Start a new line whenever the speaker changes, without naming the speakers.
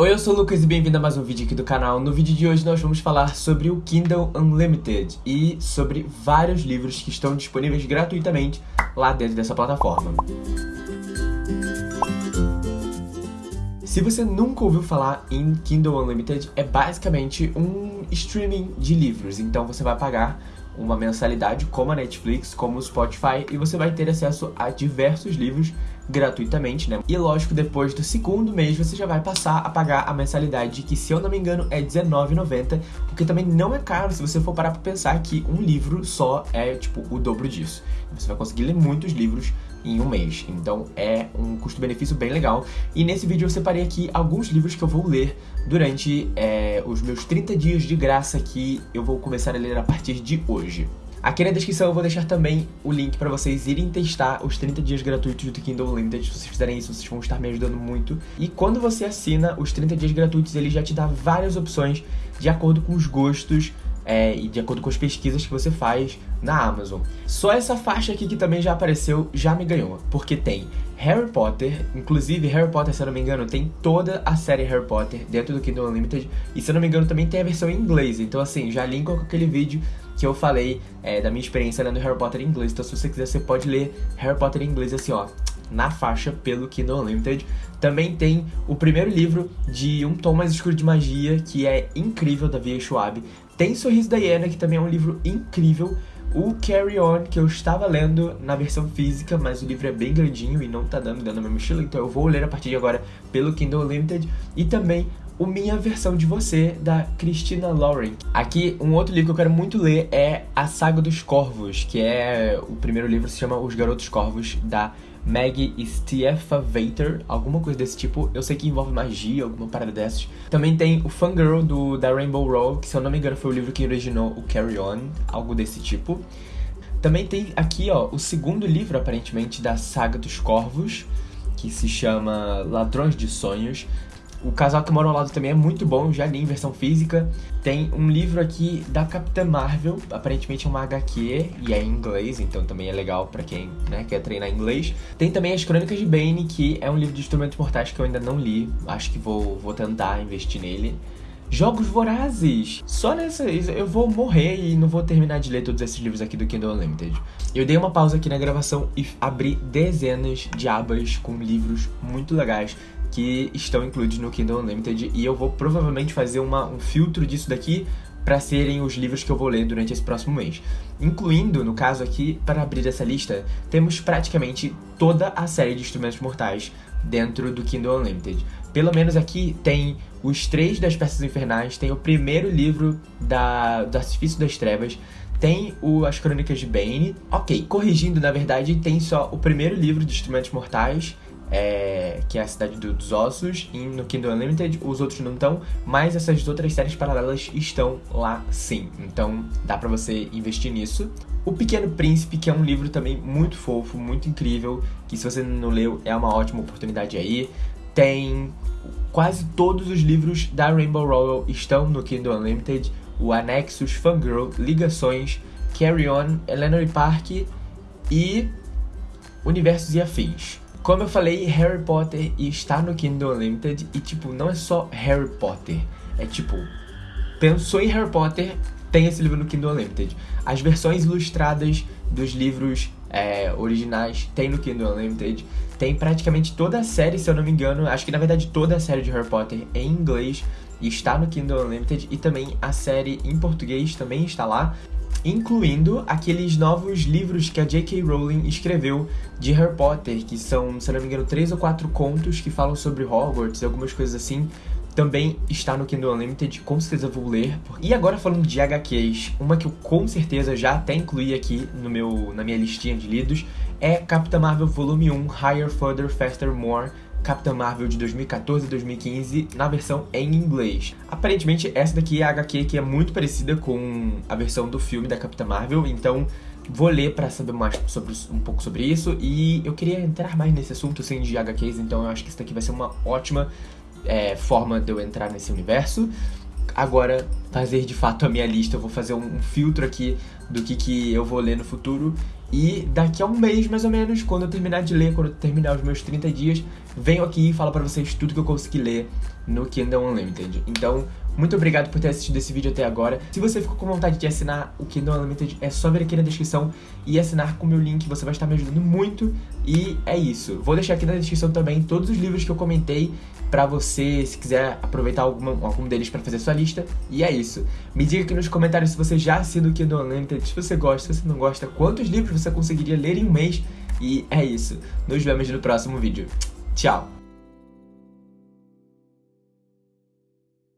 Oi, eu sou o Lucas e bem-vindo a mais um vídeo aqui do canal. No vídeo de hoje nós vamos falar sobre o Kindle Unlimited e sobre vários livros que estão disponíveis gratuitamente lá dentro dessa plataforma. Se você nunca ouviu falar em Kindle Unlimited, é basicamente um streaming de livros. Então você vai pagar uma mensalidade como a Netflix, como o Spotify, e você vai ter acesso a diversos livros gratuitamente, né? E lógico, depois do segundo mês você já vai passar a pagar a mensalidade, que se eu não me engano é R$19,90, porque também não é caro se você for parar pra pensar que um livro só é, tipo, o dobro disso. Você vai conseguir ler muitos livros em um mês, então é um custo-benefício bem legal. E nesse vídeo eu separei aqui alguns livros que eu vou ler durante é, os meus 30 dias de graça que eu vou começar a ler a partir de hoje. Aqui na descrição eu vou deixar também o link para vocês irem testar os 30 dias gratuitos do Kindle Unlimited. Se vocês fizerem isso, vocês vão estar me ajudando muito. E quando você assina os 30 dias gratuitos, ele já te dá várias opções de acordo com os gostos é, e de acordo com as pesquisas que você faz na Amazon. Só essa faixa aqui que também já apareceu já me ganhou, porque tem Harry Potter, inclusive Harry Potter, se eu não me engano, tem toda a série Harry Potter dentro do Kindle Unlimited, e se eu não me engano também tem a versão em inglês, então assim, já linko com aquele vídeo que eu falei é, da minha experiência lendo Harry Potter em inglês, então se você quiser você pode ler Harry Potter em inglês assim ó, na faixa pelo Kindle Unlimited. Também tem o primeiro livro de Um Tom Mais Escuro de Magia, que é incrível, da Via Schwab. Tem Sorriso da Hiena, que também é um livro incrível. O Carry On, que eu estava lendo na versão física, mas o livro é bem grandinho e não tá dando dentro da minha mochila, então eu vou ler a partir de agora pelo Kindle Unlimited. E também o Minha Versão de Você, da Christina Lauren. Aqui, um outro livro que eu quero muito ler é A Saga dos Corvos, que é... o primeiro livro se chama Os Garotos Corvos, da Maggie Stiefvater, alguma coisa desse tipo. Eu sei que envolve magia, alguma parada dessas. Também tem o Fangirl do, da Rainbow Row, que se eu não me engano foi o livro que originou o Carry On, algo desse tipo. Também tem aqui, ó, o segundo livro, aparentemente, da Saga dos Corvos, que se chama Ladrões de Sonhos. O Casal que Mora ao Lado também é muito bom, já li em versão física. Tem um livro aqui da Capitã Marvel, aparentemente é uma HQ e é em inglês, então também é legal pra quem né, quer treinar inglês. Tem também As Crônicas de Bane, que é um livro de instrumentos mortais que eu ainda não li, acho que vou, vou tentar investir nele. Jogos Vorazes! Só nessa eu vou morrer e não vou terminar de ler todos esses livros aqui do Kindle Unlimited. Eu dei uma pausa aqui na gravação e abri dezenas de abas com livros muito legais que estão incluídos no Kindle Unlimited e eu vou provavelmente fazer uma, um filtro disso daqui para serem os livros que eu vou ler durante esse próximo mês. Incluindo, no caso aqui, para abrir essa lista, temos praticamente toda a série de Instrumentos Mortais dentro do Kindle Unlimited. Pelo menos aqui tem os três das Peças Infernais, tem o primeiro livro da, do Artifício das Trevas, tem o As Crônicas de Bane. Ok, corrigindo, na verdade, tem só o primeiro livro de Instrumentos Mortais é, que é a Cidade dos Ossos, e no Kindle Unlimited os outros não estão, mas essas outras séries paralelas estão lá sim, então dá pra você investir nisso. O Pequeno Príncipe, que é um livro também muito fofo, muito incrível, que se você não leu é uma ótima oportunidade aí. Tem quase todos os livros da Rainbow Rowell estão no Kindle Unlimited, o Anexus, Fangirl, Ligações, Carry On, Eleanor Park e Universos e Afins. Como eu falei, Harry Potter está no Kindle Unlimited e, tipo, não é só Harry Potter. É tipo, pensou em Harry Potter, tem esse livro no Kindle Unlimited. As versões ilustradas dos livros é, originais tem no Kindle Unlimited. Tem praticamente toda a série, se eu não me engano, acho que na verdade toda a série de Harry Potter em inglês está no Kindle Unlimited e também a série em português também está lá incluindo aqueles novos livros que a J.K. Rowling escreveu de Harry Potter, que são, se não me engano, três ou quatro contos que falam sobre Hogwarts e algumas coisas assim. Também está no Kindle Unlimited, com certeza vou ler. E agora falando de HQs, uma que eu com certeza já até incluí aqui no meu, na minha listinha de lidos é Capitã Marvel Volume 1 Higher, Further, Faster, More Capitã Marvel de 2014 e 2015 na versão em inglês. Aparentemente, essa daqui é a HQ que é muito parecida com a versão do filme da Capitã Marvel, então vou ler para saber mais sobre, um pouco sobre isso e eu queria entrar mais nesse assunto assim, de HQs, então eu acho que isso daqui vai ser uma ótima é, forma de eu entrar nesse universo. Agora, fazer de fato a minha lista, eu vou fazer um, um filtro aqui do que, que eu vou ler no futuro E daqui a um mês, mais ou menos, quando eu terminar de ler, quando eu terminar os meus 30 dias, venho aqui e falo para vocês tudo que eu consegui ler no Kindle Unlimited. Então, muito obrigado por ter assistido esse vídeo até agora. Se você ficou com vontade de assinar o Kindle Unlimited, é só vir aqui na descrição e assinar com o meu link, você vai estar me ajudando muito. E é isso. Vou deixar aqui na descrição também todos os livros que eu comentei para você, se quiser aproveitar algum, algum deles para fazer sua lista. E é isso. Me diga aqui nos comentários se você já assina o Kindle Unlimited, se você gosta, se não gosta, quantos livros você conseguiria ler em um mês. E é isso. Nos vemos no próximo vídeo. Tchau!